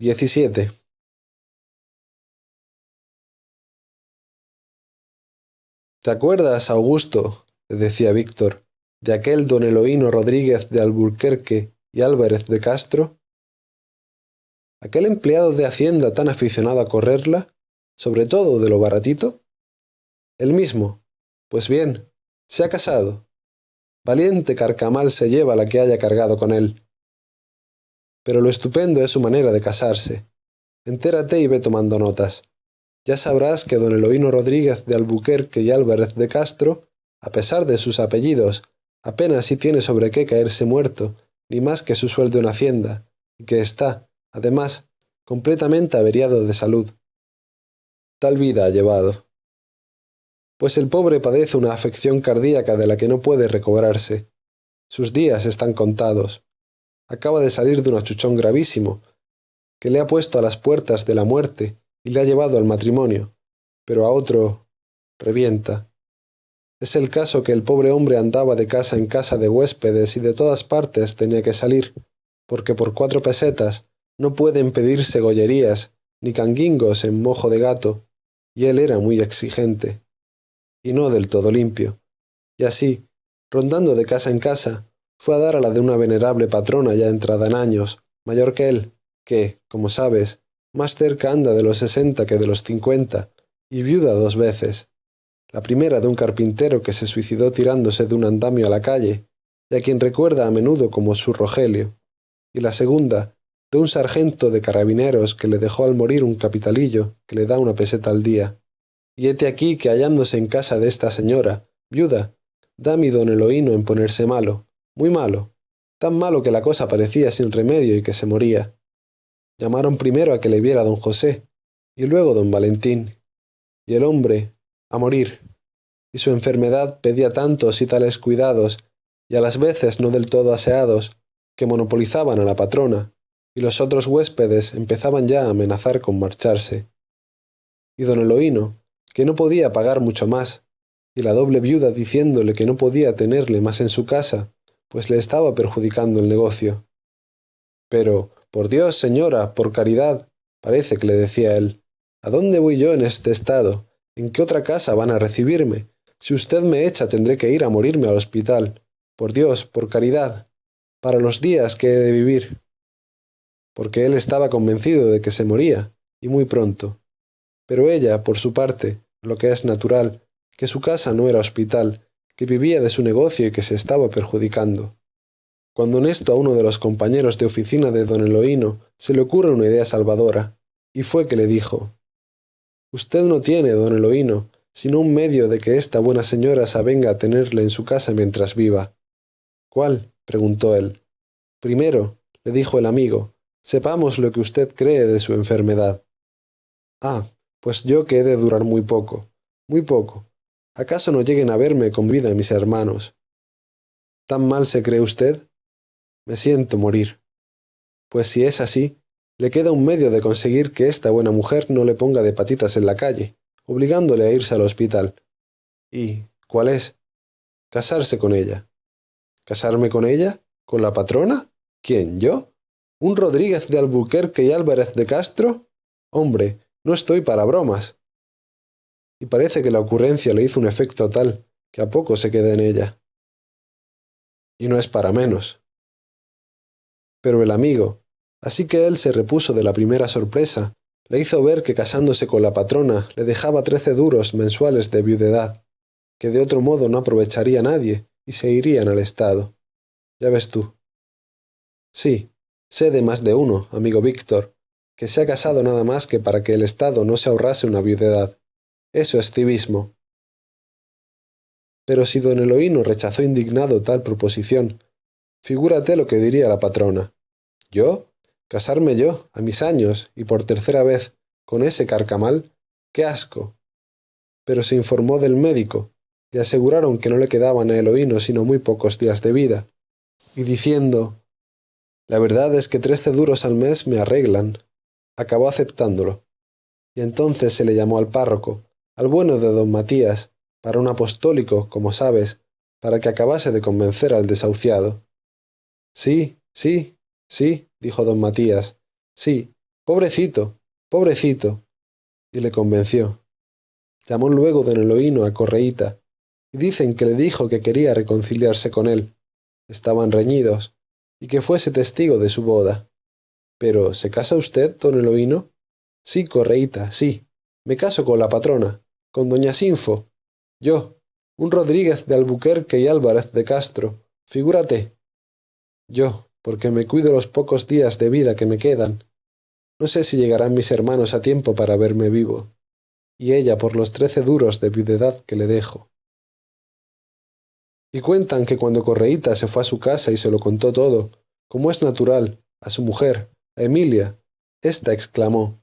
XVII. ¿Te acuerdas, Augusto, decía Víctor, de aquel don Eloíno Rodríguez de Alburquerque y Álvarez de Castro? ¿Aquel empleado de Hacienda tan aficionado a correrla, sobre todo de lo baratito? El mismo. Pues bien, se ha casado. Valiente carcamal se lleva la que haya cargado con él. Pero lo estupendo es su manera de casarse. Entérate y ve tomando notas. Ya sabrás que don Eloíno Rodríguez de Albuquerque y Álvarez de Castro, a pesar de sus apellidos, apenas si tiene sobre qué caerse muerto, ni más que su sueldo en Hacienda, y que está, además, completamente averiado de salud. Tal vida ha llevado. Pues el pobre padece una afección cardíaca de la que no puede recobrarse. Sus días están contados acaba de salir de un achuchón gravísimo, que le ha puesto a las puertas de la muerte y le ha llevado al matrimonio, pero a otro revienta. Es el caso que el pobre hombre andaba de casa en casa de huéspedes y de todas partes tenía que salir, porque por cuatro pesetas no pueden pedirse gollerías ni canguingos en mojo de gato, y él era muy exigente, y no del todo limpio. Y así, rondando de casa en casa, fue a dar a la de una venerable patrona ya entrada en años, mayor que él, que, como sabes, más cerca anda de los sesenta que de los cincuenta, y viuda dos veces. La primera de un carpintero que se suicidó tirándose de un andamio a la calle, y a quien recuerda a menudo como su Rogelio, y la segunda de un sargento de carabineros que le dejó al morir un capitalillo que le da una peseta al día. Y hete aquí que hallándose en casa de esta señora, viuda, da mi don Eloíno en ponerse malo, muy malo, tan malo que la cosa parecía sin remedio y que se moría. Llamaron primero a que le viera don José, y luego don Valentín, y el hombre, a morir, y su enfermedad pedía tantos y tales cuidados, y a las veces no del todo aseados, que monopolizaban a la patrona, y los otros huéspedes empezaban ya a amenazar con marcharse. Y don Eloíno, que no podía pagar mucho más, y la doble viuda diciéndole que no podía tenerle más en su casa, pues le estaba perjudicando el negocio. Pero, por Dios, señora, por caridad, parece que le decía él, ¿a dónde voy yo en este estado? ¿En qué otra casa van a recibirme? Si usted me echa tendré que ir a morirme al hospital. Por Dios, por caridad, para los días que he de vivir. Porque él estaba convencido de que se moría, y muy pronto. Pero ella, por su parte, lo que es natural, que su casa no era hospital, que vivía de su negocio y que se estaba perjudicando. Cuando en esto a uno de los compañeros de oficina de don Eloíno se le ocurre una idea salvadora, y fue que le dijo Usted no tiene, don Eloíno, sino un medio de que esta buena señora se avenga a tenerle en su casa mientras viva. ¿Cuál? preguntó él. Primero, le dijo el amigo, sepamos lo que usted cree de su enfermedad. Ah, pues yo que he de durar muy poco, muy poco, ¿Acaso no lleguen a verme con vida mis hermanos? ¿Tan mal se cree usted? Me siento morir. Pues si es así, le queda un medio de conseguir que esta buena mujer no le ponga de patitas en la calle, obligándole a irse al hospital. ¿Y cuál es? Casarse con ella. ¿Casarme con ella? ¿Con la patrona? ¿Quién, yo? ¿Un Rodríguez de Albuquerque y Álvarez de Castro? Hombre, no estoy para bromas y parece que la ocurrencia le hizo un efecto tal que a poco se queda en ella. Y no es para menos. Pero el amigo, así que él se repuso de la primera sorpresa, le hizo ver que casándose con la patrona le dejaba trece duros mensuales de viudedad, que de otro modo no aprovecharía nadie y se irían al Estado. Ya ves tú. Sí, sé de más de uno, amigo Víctor, que se ha casado nada más que para que el Estado no se ahorrase una viudedad. Eso es civismo. Pero si don Eloíno rechazó indignado tal proposición, figúrate lo que diría la patrona. ¿Yo? ¿Casarme yo, a mis años, y por tercera vez, con ese carcamal? ¡Qué asco! Pero se informó del médico, y aseguraron que no le quedaban a Eloíno sino muy pocos días de vida, y diciendo, la verdad es que trece duros al mes me arreglan, acabó aceptándolo. Y entonces se le llamó al párroco, al bueno de don Matías, para un apostólico, como sabes, para que acabase de convencer al desahuciado. Sí, sí, sí, dijo don Matías, sí, Pobrecito, pobrecito. Y le convenció. Llamó luego don Eloíno a Correíta, y dicen que le dijo que quería reconciliarse con él. Estaban reñidos, y que fuese testigo de su boda. Pero, ¿se casa usted, don Eloíno? Sí, Correíta, sí. Me caso con la patrona, con doña Sinfo. Yo, un Rodríguez de Albuquerque y Álvarez de Castro. Figúrate. Yo, porque me cuido los pocos días de vida que me quedan. No sé si llegarán mis hermanos a tiempo para verme vivo. Y ella por los trece duros de viudedad que le dejo. Y cuentan que cuando Correíta se fue a su casa y se lo contó todo, como es natural, a su mujer, a Emilia, ésta exclamó,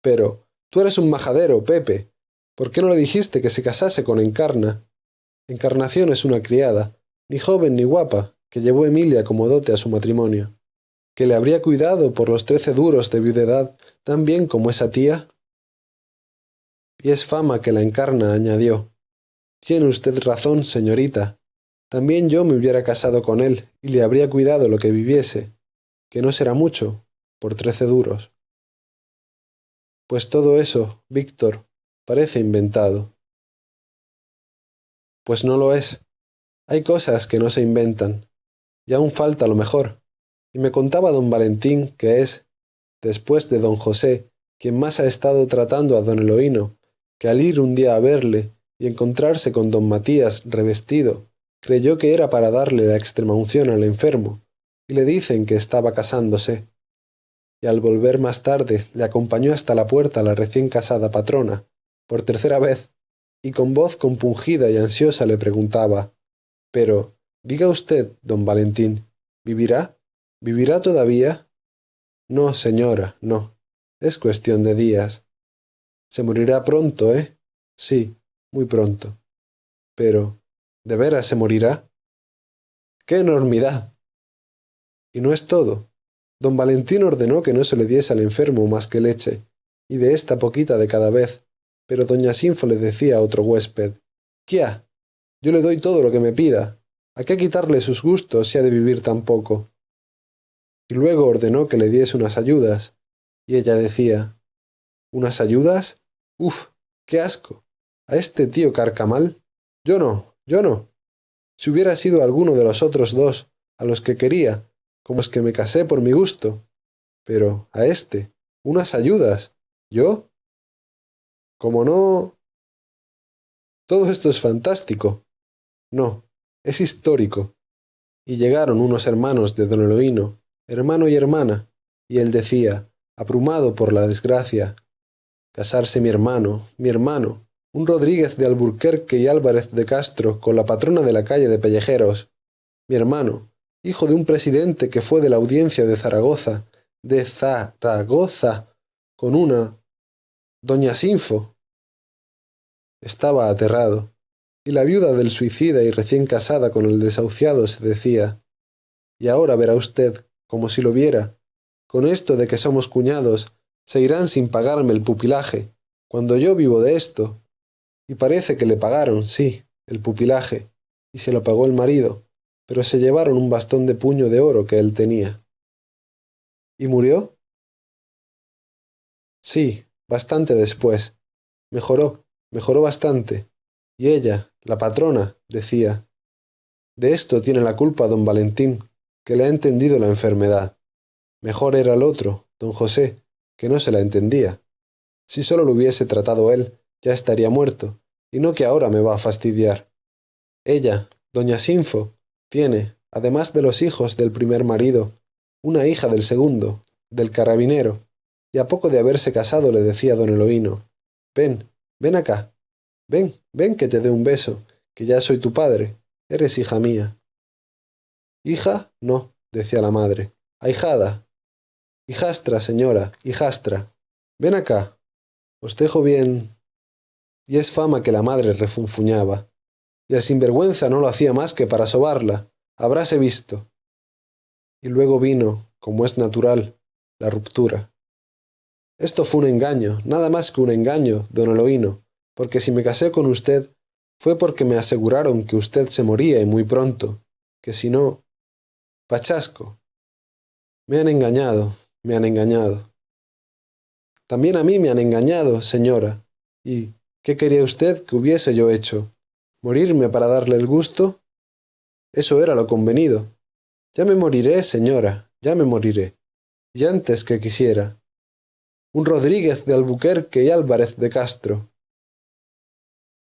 Pero, tú eres un majadero, Pepe. ¿Por qué no le dijiste que se casase con Encarna? Encarnación es una criada, ni joven ni guapa, que llevó Emilia como dote a su matrimonio, que le habría cuidado por los trece duros de viudedad tan bien como esa tía. Y es fama que la encarna añadió. Tiene usted razón, señorita. También yo me hubiera casado con él y le habría cuidado lo que viviese, que no será mucho, por trece duros. Pues todo eso, Víctor, parece inventado. Pues no lo es. Hay cosas que no se inventan, y aún falta lo mejor. Y me contaba don Valentín que es, después de don José, quien más ha estado tratando a don Eloíno, que al ir un día a verle y encontrarse con don Matías revestido, creyó que era para darle la extremaunción al enfermo, y le dicen que estaba casándose. Y al volver más tarde le acompañó hasta la puerta la recién casada patrona, por tercera vez, y con voz compungida y ansiosa le preguntaba Pero, Diga usted, don Valentín, ¿vivirá? ¿Vivirá todavía? No, señora, no. Es cuestión de días. Se morirá pronto, ¿eh? Sí, muy pronto. Pero, ¿de veras se morirá? ¡Qué enormidad! Y no es todo. Don Valentín ordenó que no se le diese al enfermo más que leche, y de esta poquita de cada vez, pero doña Sinfo le decía a otro huésped, «¡Quia! Yo le doy todo lo que me pida, ¿A qué quitarle sus gustos si ha de vivir tan poco? Y luego ordenó que le diese unas ayudas, y ella decía, ¿Unas ayudas? Uf, qué asco. ¿A este tío carcamal? Yo no, yo no. Si hubiera sido alguno de los otros dos, a los que quería, como es que me casé por mi gusto. Pero a este, unas ayudas. ¿Yo? Como no... Todo esto es fantástico. No, es histórico. Y llegaron unos hermanos de don Eloíno, hermano y hermana, y él decía, abrumado por la desgracia, casarse mi hermano, mi hermano, un Rodríguez de Alburquerque y Álvarez de Castro con la patrona de la calle de Pellejeros, mi hermano, hijo de un presidente que fue de la audiencia de Zaragoza, de Zaragoza, con una... Doña Sinfo. Estaba aterrado. Y la viuda del suicida y recién casada con el desahuciado se decía, y ahora verá usted, como si lo viera, con esto de que somos cuñados, se irán sin pagarme el pupilaje, cuando yo vivo de esto. Y parece que le pagaron, sí, el pupilaje, y se lo pagó el marido, pero se llevaron un bastón de puño de oro que él tenía. ¿Y murió? Sí, bastante después. Mejoró, mejoró bastante. Y ella, la patrona, decía, de esto tiene la culpa don Valentín, que le ha entendido la enfermedad. Mejor era el otro, don José, que no se la entendía. Si solo lo hubiese tratado él, ya estaría muerto, y no que ahora me va a fastidiar. Ella, doña Sinfo, tiene, además de los hijos del primer marido, una hija del segundo, del carabinero, y a poco de haberse casado le decía don Eloíno, ven, ven acá, Ven, ven que te dé un beso, que ya soy tu padre, eres hija mía. Hija, no, decía la madre. Ahijada. Hijastra, señora, hijastra. Ven acá. Os dejo bien. Y es fama que la madre refunfuñaba. Y el sinvergüenza no lo hacía más que para sobarla. Habráse visto. Y luego vino, como es natural, la ruptura. Esto fue un engaño, nada más que un engaño, don Eloíno, porque si me casé con usted fue porque me aseguraron que usted se moría y muy pronto, que si no... Pachasco. Me han engañado, me han engañado. También a mí me han engañado, señora. ¿Y qué quería usted que hubiese yo hecho? ¿Morirme para darle el gusto? Eso era lo convenido. Ya me moriré, señora, ya me moriré. Y antes que quisiera. Un Rodríguez de Albuquerque y Álvarez de Castro.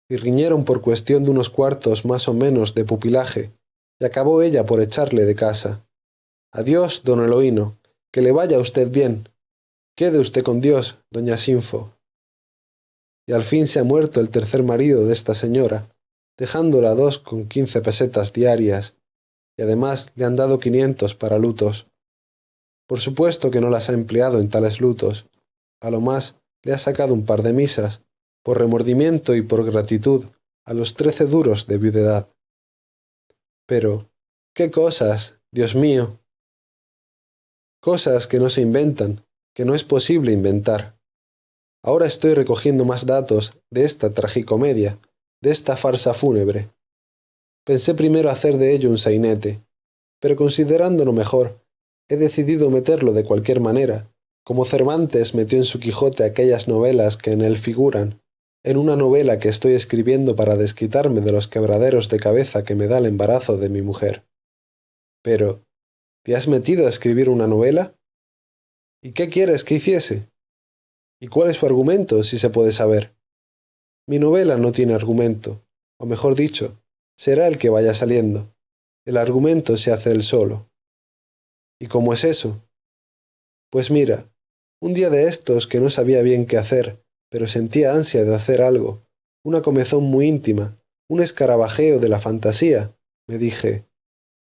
Y riñeron por cuestión de unos cuartos más o menos de pupilaje, y acabó ella por echarle de casa. Adiós, don Eloíno, que le vaya usted bien. Quede usted con Dios, doña Sinfo. Y al fin se ha muerto el tercer marido de esta señora, dejándola dos con quince pesetas diarias, y además le han dado quinientos para lutos. Por supuesto que no las ha empleado en tales lutos. A lo más le ha sacado un par de misas, por remordimiento y por gratitud, a los trece duros de viudedad. Pero, ¿qué cosas, Dios mío? Cosas que no se inventan, que no es posible inventar. Ahora estoy recogiendo más datos de esta tragicomedia, de esta farsa fúnebre. Pensé primero hacer de ello un sainete, pero considerándolo mejor, he decidido meterlo de cualquier manera, como Cervantes metió en su Quijote aquellas novelas que en él figuran, en una novela que estoy escribiendo para desquitarme de los quebraderos de cabeza que me da el embarazo de mi mujer. Pero, ¿te has metido a escribir una novela? ¿Y qué quieres que hiciese? ¿Y cuál es su argumento, si se puede saber? Mi novela no tiene argumento, o mejor dicho, será el que vaya saliendo. El argumento se hace él solo. ¿Y cómo es eso? Pues mira, un día de estos que no sabía bien qué hacer, pero sentía ansia de hacer algo, una comezón muy íntima, un escarabajeo de la fantasía, me dije,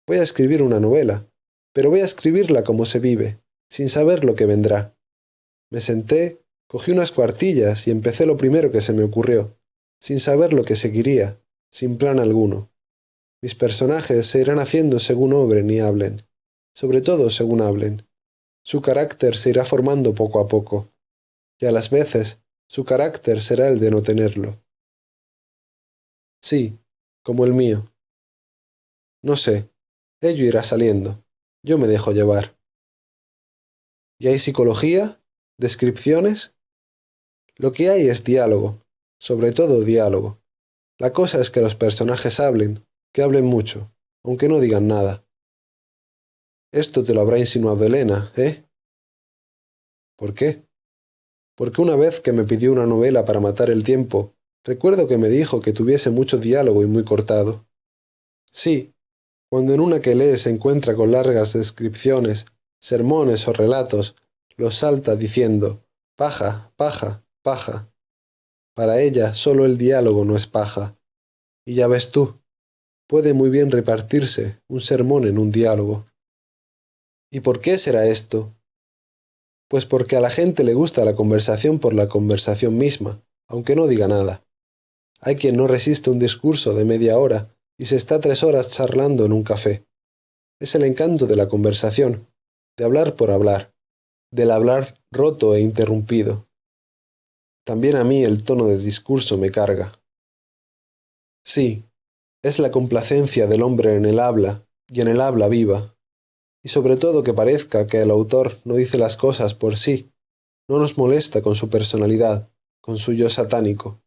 voy a escribir una novela, pero voy a escribirla como se vive, sin saber lo que vendrá. Me senté, cogí unas cuartillas y empecé lo primero que se me ocurrió, sin saber lo que seguiría, sin plan alguno. Mis personajes se irán haciendo según obren y hablen, sobre todo según hablen. Su carácter se irá formando poco a poco, y a las veces su carácter será el de no tenerlo. Sí, como el mío. No sé, ello irá saliendo. Yo me dejo llevar. ¿Y hay psicología? ¿Descripciones? Lo que hay es diálogo, sobre todo diálogo. La cosa es que los personajes hablen, que hablen mucho, aunque no digan nada. Esto te lo habrá insinuado Elena, ¿eh? ¿Por qué? Porque una vez que me pidió una novela para matar el tiempo, recuerdo que me dijo que tuviese mucho diálogo y muy cortado. Sí, cuando en una que lee se encuentra con largas descripciones, sermones o relatos, los salta diciendo paja, paja, paja. Para ella solo el diálogo no es paja. Y ya ves tú, puede muy bien repartirse un sermón en un diálogo. ¿Y por qué será esto? Pues porque a la gente le gusta la conversación por la conversación misma, aunque no diga nada. Hay quien no resiste un discurso de media hora y se está tres horas charlando en un café. Es el encanto de la conversación, de hablar por hablar, del hablar roto e interrumpido. También a mí el tono de discurso me carga. Sí, es la complacencia del hombre en el habla, y en el habla viva, y sobre todo que parezca que el autor no dice las cosas por sí, no nos molesta con su personalidad, con su yo satánico,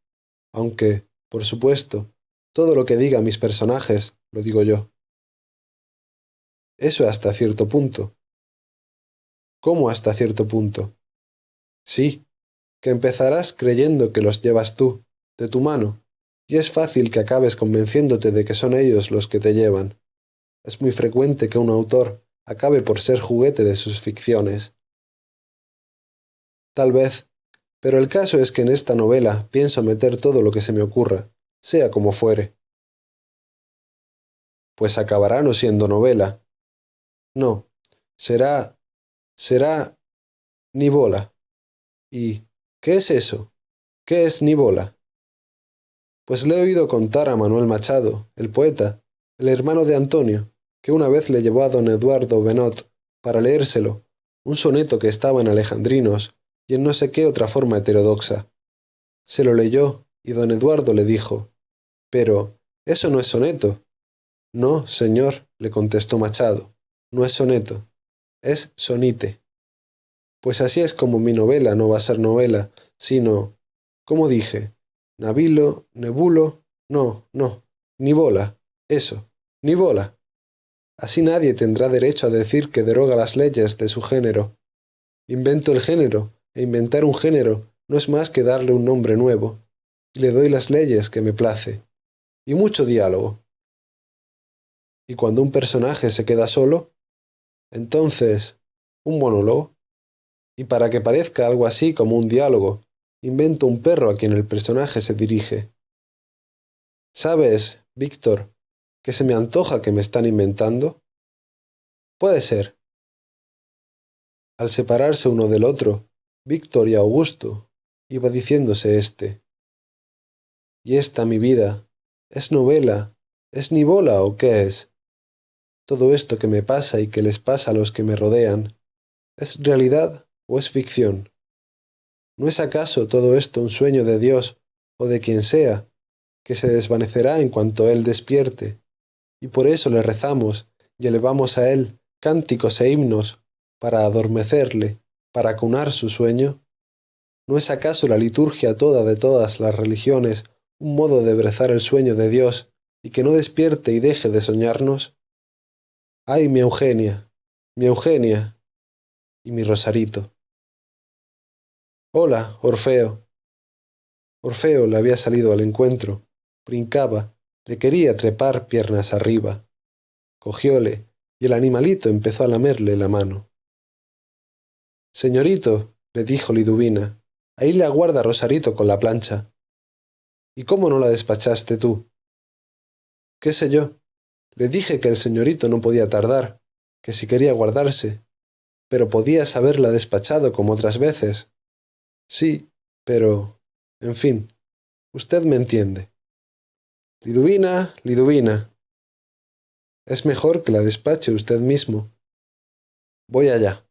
aunque, por supuesto, todo lo que diga mis personajes lo digo yo. Eso hasta cierto punto. ¿Cómo hasta cierto punto? Sí, que empezarás creyendo que los llevas tú, de tu mano, y es fácil que acabes convenciéndote de que son ellos los que te llevan. Es muy frecuente que un autor acabe por ser juguete de sus ficciones. Tal vez, pero el caso es que en esta novela pienso meter todo lo que se me ocurra, sea como fuere. Pues acabará no siendo novela. No, será... será... ni bola. ¿Y qué es eso? ¿Qué es ni bola? Pues le he oído contar a Manuel Machado, el poeta, el hermano de Antonio, que una vez le llevó a don Eduardo Benot para leérselo, un soneto que estaba en alejandrinos y en no sé qué otra forma heterodoxa. Se lo leyó y don Eduardo le dijo, Pero, eso no es soneto. No, señor, le contestó Machado, no es soneto, es sonite. Pues así es como mi novela no va a ser novela, sino, como dije, Nabilo, Nebulo, no, no, ni bola, eso, ni bola. Así nadie tendrá derecho a decir que deroga las leyes de su género. Invento el género, e inventar un género no es más que darle un nombre nuevo, y le doy las leyes que me place, y mucho diálogo. Y cuando un personaje se queda solo, entonces, un monólogo. Y para que parezca algo así como un diálogo, invento un perro a quien el personaje se dirige. ¿Sabes, Víctor, que se me antoja que me están inventando? Puede ser. Al separarse uno del otro, Víctor y Augusto, iba diciéndose éste. ¿Y esta mi vida? ¿Es novela? ¿Es nivola o qué es? Todo esto que me pasa y que les pasa a los que me rodean, ¿es realidad o es ficción? ¿No es acaso todo esto un sueño de Dios o de quien sea, que se desvanecerá en cuanto Él despierte? Y por eso le rezamos y elevamos a Él cánticos e himnos para adormecerle, para cunar su sueño? ¿No es acaso la liturgia toda de todas las religiones un modo de brezar el sueño de Dios y que no despierte y deje de soñarnos? ¡Ay, mi Eugenia! ¡Mi Eugenia! Y mi Rosarito. Hola, Orfeo. Orfeo le había salido al encuentro, brincaba, le quería trepar piernas arriba. Cogióle, y el animalito empezó a lamerle la mano. Señorito, le dijo Liduvina, ahí le aguarda Rosarito con la plancha. ¿Y cómo no la despachaste tú? ¿Qué sé yo? Le dije que el señorito no podía tardar, que si quería guardarse, pero podías haberla despachado como otras veces. Sí, pero... en fin, usted me entiende. Liduvina, Liduvina. Es mejor que la despache usted mismo. Voy allá.